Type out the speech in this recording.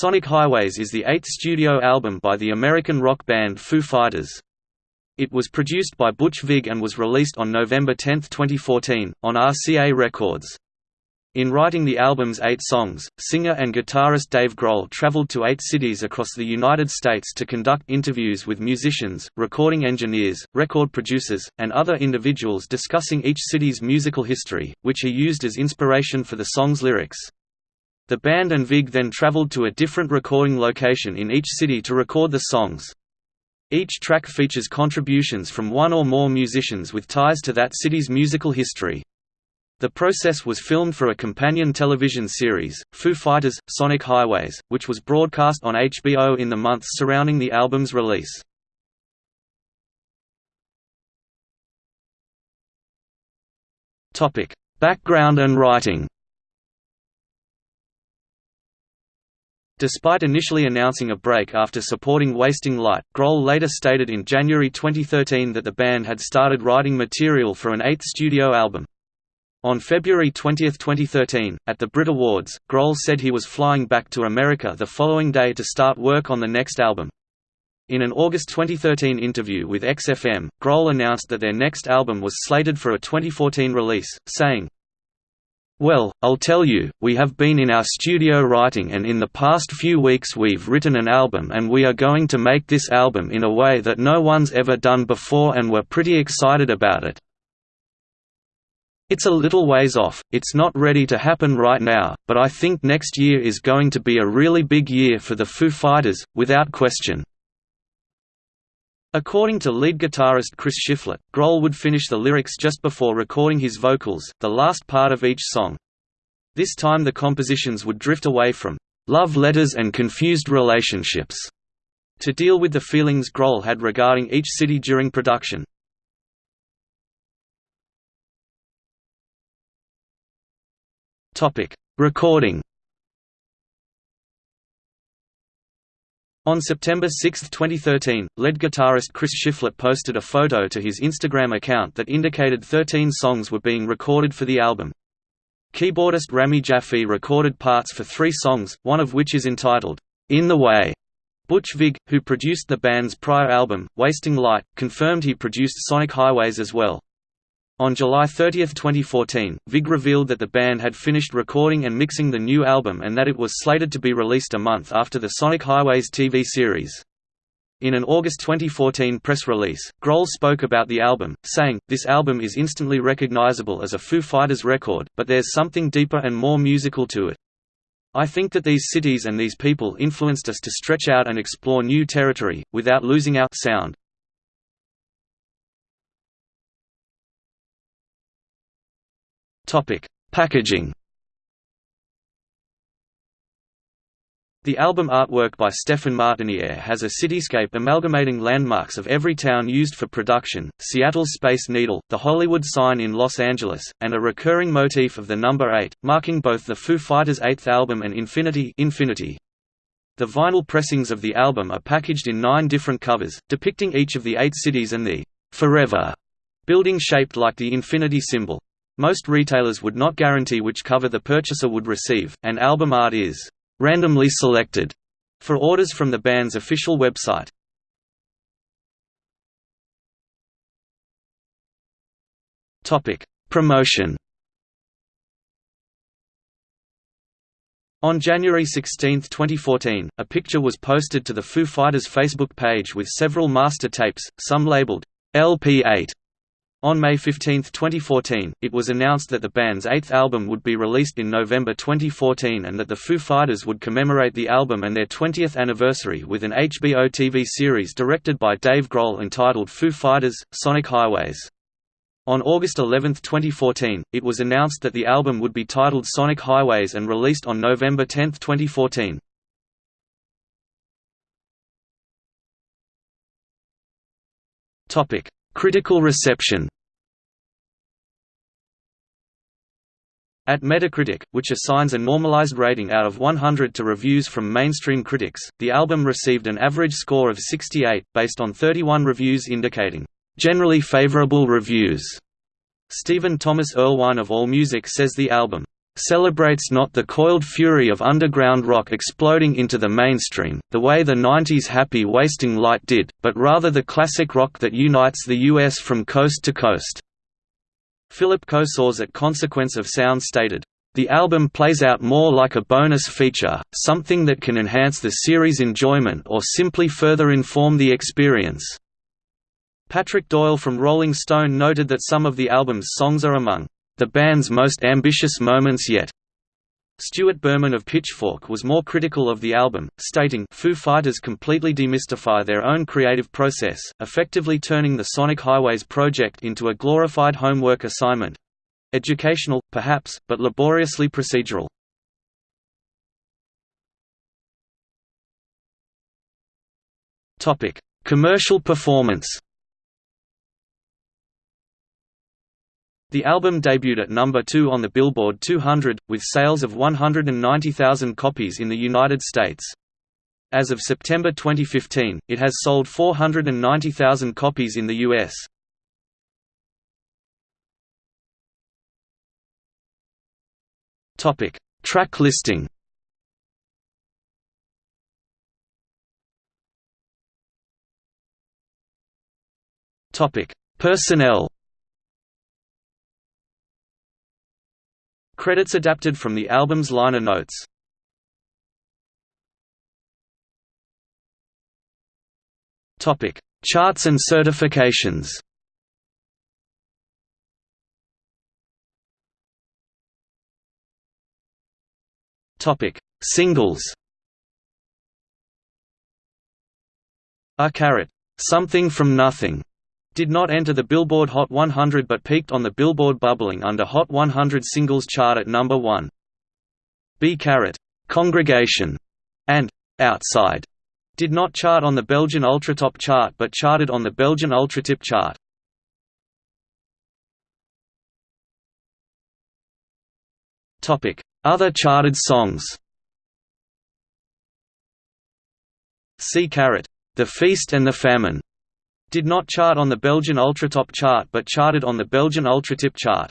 Sonic Highways is the eighth studio album by the American rock band Foo Fighters. It was produced by Butch Vig and was released on November 10, 2014, on RCA Records. In writing the album's eight songs, singer and guitarist Dave Grohl traveled to eight cities across the United States to conduct interviews with musicians, recording engineers, record producers, and other individuals discussing each city's musical history, which he used as inspiration for the song's lyrics. The band and Vig then traveled to a different recording location in each city to record the songs. Each track features contributions from one or more musicians with ties to that city's musical history. The process was filmed for a companion television series, Foo Fighters – Sonic Highways, which was broadcast on HBO in the months surrounding the album's release. Background and writing Despite initially announcing a break after supporting Wasting Light, Grohl later stated in January 2013 that the band had started writing material for an eighth studio album. On February 20, 2013, at the Brit Awards, Grohl said he was flying back to America the following day to start work on the next album. In an August 2013 interview with XFM, Grohl announced that their next album was slated for a 2014 release, saying, Well, I'll tell you, we have been in our studio writing and in the past few weeks we've written an album and we are going to make this album in a way that no one's ever done before and we're pretty excited about it. It's a little ways off, it's not ready to happen right now, but I think next year is going to be a really big year for the Foo Fighters, without question. According to lead guitarist Chris Shiflett, Grohl would finish the lyrics just before recording his vocals, the last part of each song. This time the compositions would drift away from love letters and confused relationships to deal with the feelings Grohl had regarding each city during production. Recording. On September 6, 2013, lead guitarist Chris Shiflett posted a photo to his Instagram account that indicated 13 songs were being recorded for the album. Keyboardist Rami Jaffee recorded parts for three songs, one of which is entitled, In the Way. Butch Vig, who produced the band's prior album, Wasting Light, confirmed he produced Sonic Highways as well. On July 30, 2014, Vig revealed that the band had finished recording and mixing the new album and that it was slated to be released a month after the Sonic Highways TV series. In an August 2014 press release, Grohl spoke about the album, saying, This album is instantly recognizable as a Foo Fighters record, but there's something deeper and more musical to it. I think that these cities and these people influenced us to stretch out and explore new territory, without losing our sound. Topic: Packaging. The album artwork by Stefan Martiniere has a cityscape amalgamating landmarks of every town used for production, Seattle's Space Needle, the Hollywood sign in Los Angeles, and a recurring motif of the number 8, marking both the Foo Fighters' eighth album and Infinity, Infinity. The vinyl pressings of the album are packaged in nine different covers, depicting each of the eight cities and the «forever» building shaped like the infinity symbol. Most retailers would not guarantee which cover the purchaser would receive, and album art is randomly selected for orders from the band's official website. Topic: Promotion. On January 16, 2014, a picture was posted to the Foo Fighters Facebook page with several master tapes, some labeled LP8 on May 15, 2014, it was announced that the band's eighth album would be released in November 2014 and that the Foo Fighters would commemorate the album and their 20th anniversary with an HBO TV series directed by Dave Grohl entitled Foo Fighters – Sonic Highways. On August 11, 2014, it was announced that the album would be titled Sonic Highways and released on November 10, 2014. Critical reception At Metacritic, which assigns a normalized rating out of 100 to reviews from mainstream critics, the album received an average score of 68, based on 31 reviews indicating, "...generally favorable reviews." Stephen Thomas Erlewine of AllMusic says the album, celebrates not the coiled fury of underground rock exploding into the mainstream, the way the 90s happy wasting light did, but rather the classic rock that unites the US from coast to coast." Philip Cosores at Consequence of Sound stated, the album plays out more like a bonus feature, something that can enhance the series' enjoyment or simply further inform the experience. Patrick Doyle from Rolling Stone noted that some of the album's songs are among the band's most ambitious moments yet. Stuart Berman of Pitchfork was more critical of the album, stating, Foo Fighters completely demystify their own creative process, effectively turning the Sonic Highways project into a glorified homework assignment. Educational, perhaps, but laboriously procedural. Commercial performance The album debuted at number 2 on the Billboard 200, with sales of 190,000 copies in the United States. As of September 2015, it has sold 490,000 copies in the U.S. Track listing. Personnel. Credits adapted from the album's liner notes. Topic: Charts and certifications. Topic: Singles. A Caret, Something from Nothing, did not enter the Billboard Hot 100 but peaked on the Billboard Bubbling Under Hot 100 Singles chart at number 1. B Caret, Congregation, and Outside did not chart on the Belgian Ultratop chart but charted on the Belgian Ultratip chart. Other charted songs C. Caret, The Feast and the Famine, did not chart on the Belgian Ultratop chart but charted on the Belgian Ultratip chart.